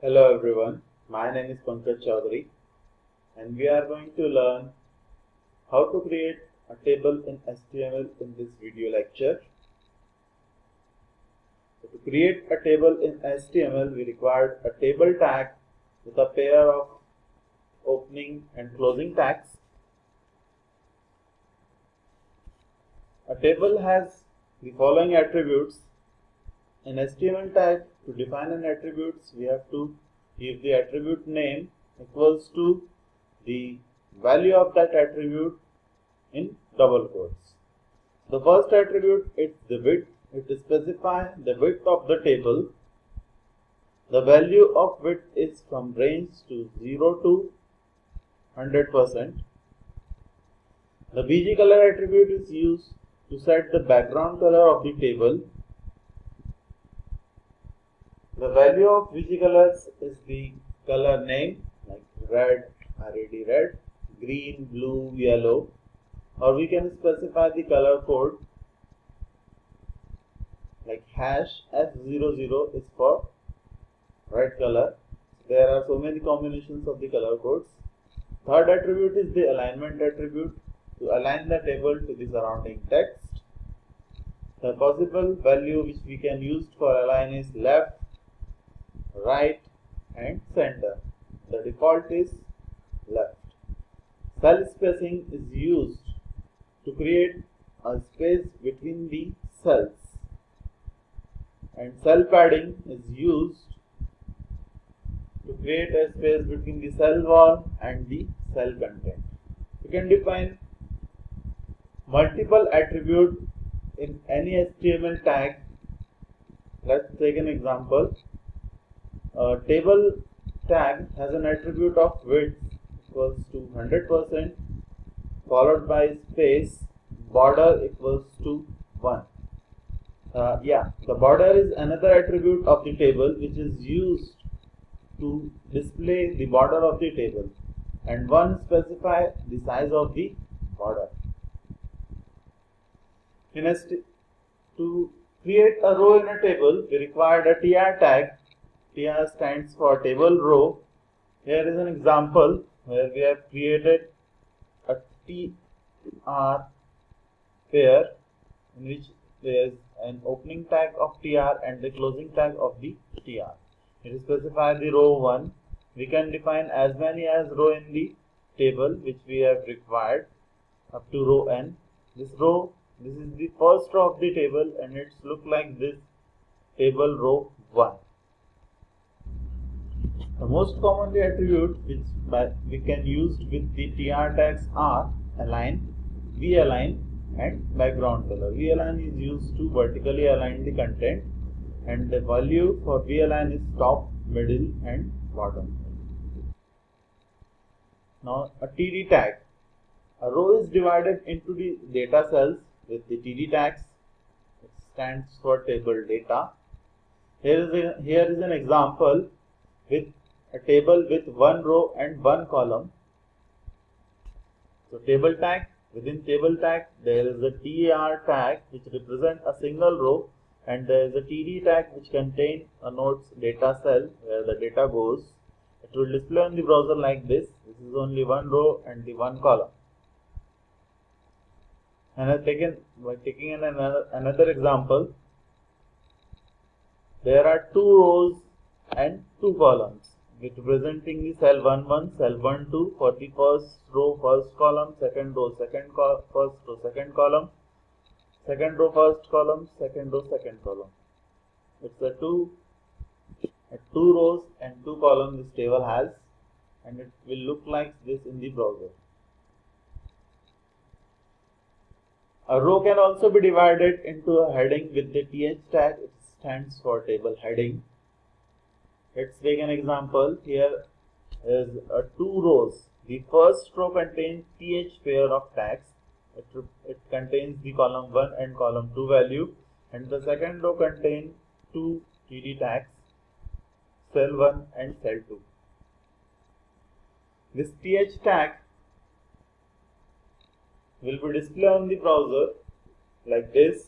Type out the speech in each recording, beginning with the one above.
Hello everyone, my name is Pankaj Chaudhary and we are going to learn how to create a table in HTML in this video lecture. So to create a table in HTML we required a table tag with a pair of opening and closing tags. A table has the following attributes An HTML tag to define an attribute we have to give the attribute name equals to the value of that attribute in double quotes. The first attribute is the width. It specifies the width of the table. The value of width is from range to 0 to 100%. The bg color attribute is used to set the background color of the table the value of colors is the color name like red, red, red, green, blue, yellow or we can specify the color code like hash F00 is for red color. There are so many combinations of the color codes. Third attribute is the alignment attribute to align the table to the surrounding text. The possible value which we can use for align is left, right and center. The default is left. Cell spacing is used to create a space between the cells and cell padding is used to create a space between the cell wall and the cell content. You can define multiple attributes in any HTML tag. Let's take an example. A table tag has an attribute of width equals to 100% followed by space border equals to 1. Uh, yeah, the border is another attribute of the table which is used to display the border of the table and one specify the size of the border. In a to create a row in a table, we required a tr tag TR stands for table row. Here is an example where we have created a TR pair in which there is an opening tag of TR and the closing tag of the TR. It is specified the row 1. We can define as many as row in the table which we have required up to row n. This row, this is the first row of the table and it's look like this table row 1. The most commonly attribute which we can use with the tr tags are align, v-align and background color. v-align is used to vertically align the content and the value for v-align is top, middle and bottom. Now a td tag. A row is divided into the data cells with the td tags. It stands for table data. Here is, a, here is an example with a table with one row and one column. So table tag, within table tag there is a TR tag which represents a single row and there is a TD tag which contains a nodes data cell where the data goes. It will display on the browser like this. This is only one row and the one column. And I taken by taking another, another example, there are two rows and two columns representing the cell 1 1 cell 1 2 for the first row first column second row second co first row second column second row first column second row second column. It's a two a two rows and two columns this table has and it will look like this in the browser. A row can also be divided into a heading with the th tag. It stands for table heading Let's take an example. Here is a two rows. The first row contains th pair of tags. It, it contains the column 1 and column 2 value and the second row contains two td tags cell 1 and cell 2. This th tag will be displayed on the browser like this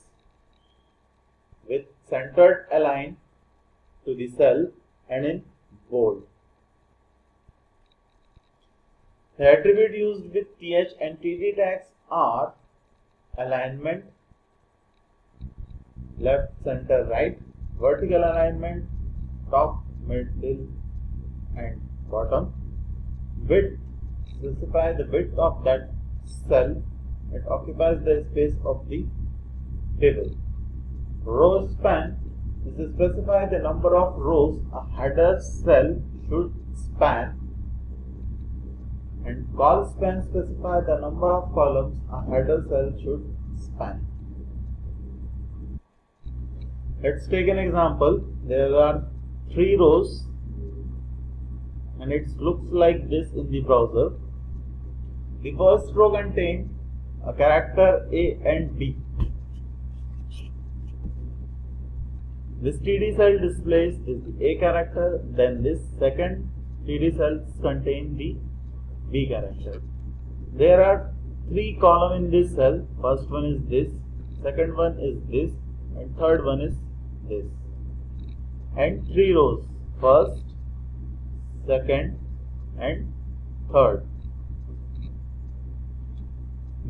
with centered align to the cell and in bold. The attribute used with th and td tags are alignment, left, center, right, vertical alignment, top, middle and bottom, width, specify the width of that cell it occupies the space of the table. Row span is to specify the number of rows a header cell should span and col span specify the number of columns a header cell should span. Let's take an example. There are three rows and it looks like this in the browser. The first row contains a character A and B. This TD cell displays is the A character, then this second TD cells contain the B character. There are three columns in this cell. First one is this, second one is this, and third one is this. And three rows. First, second, and third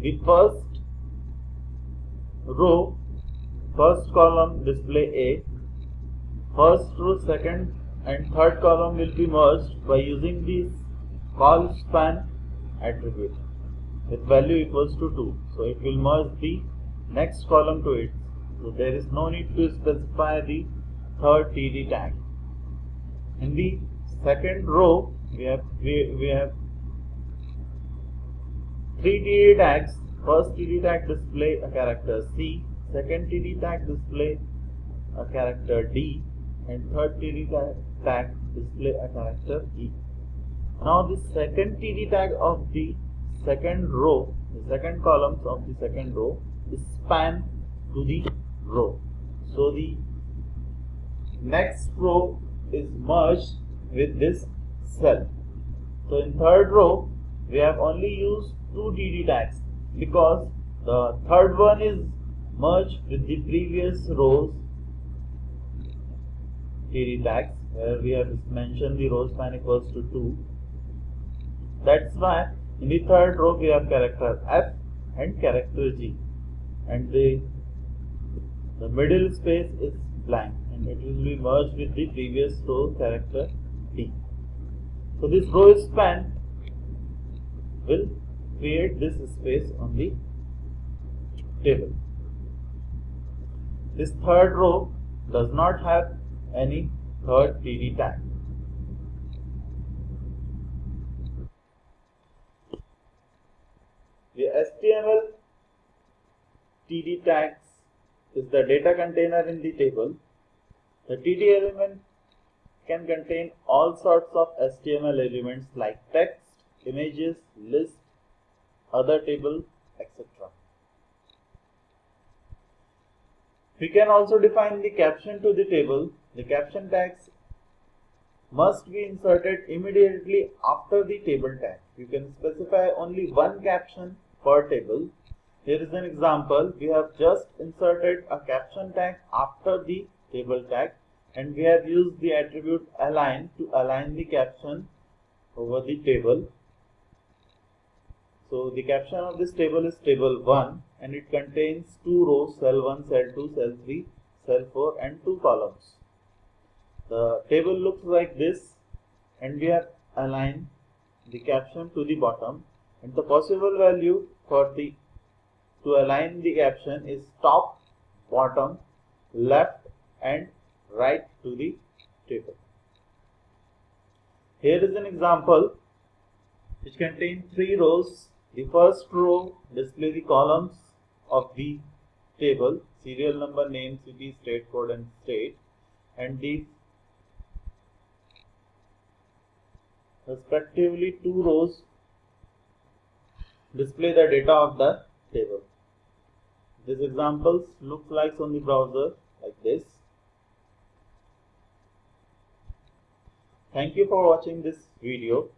the first row first column display A first row second and third column will be merged by using this col span attribute with value equals to 2 so it will merge the next column to it so there is no need to specify the third td tag in the second row we have we, we have Three TD tags. First TD tag display a character C. Second TD tag display a character D. And third TD tag display a character E. Now the second TD tag of the second row, the second columns of the second row is span to the row. So the next row is merged with this cell. So in third row we have only used two TD tags because the third one is merged with the previous rows TD tags where we have mentioned the row span equals to 2 that's why in the third row we have character F and character G. And the the middle space is blank and it will be merged with the previous row character D so this row span will create this space on the table. This third row does not have any third TD tag. The HTML TD tags is the data container in the table. The TD element can contain all sorts of HTML elements like text, images, list, other table, etc. We can also define the caption to the table. The caption tags must be inserted immediately after the table tag. You can specify only one caption per table. Here is an example. We have just inserted a caption tag after the table tag and we have used the attribute align to align the caption over the table so the caption of this table is table 1 and it contains two rows cell 1, cell 2, cell 3, cell 4 and two columns. The table looks like this and we have aligned the caption to the bottom. And the possible value for the to align the caption is top, bottom, left and right to the table. Here is an example which contains three rows. The first row display the columns of the table, serial number, name, city, state code and state. And the respectively two rows display the data of the table. This examples looks like on the browser like this. Thank you for watching this video.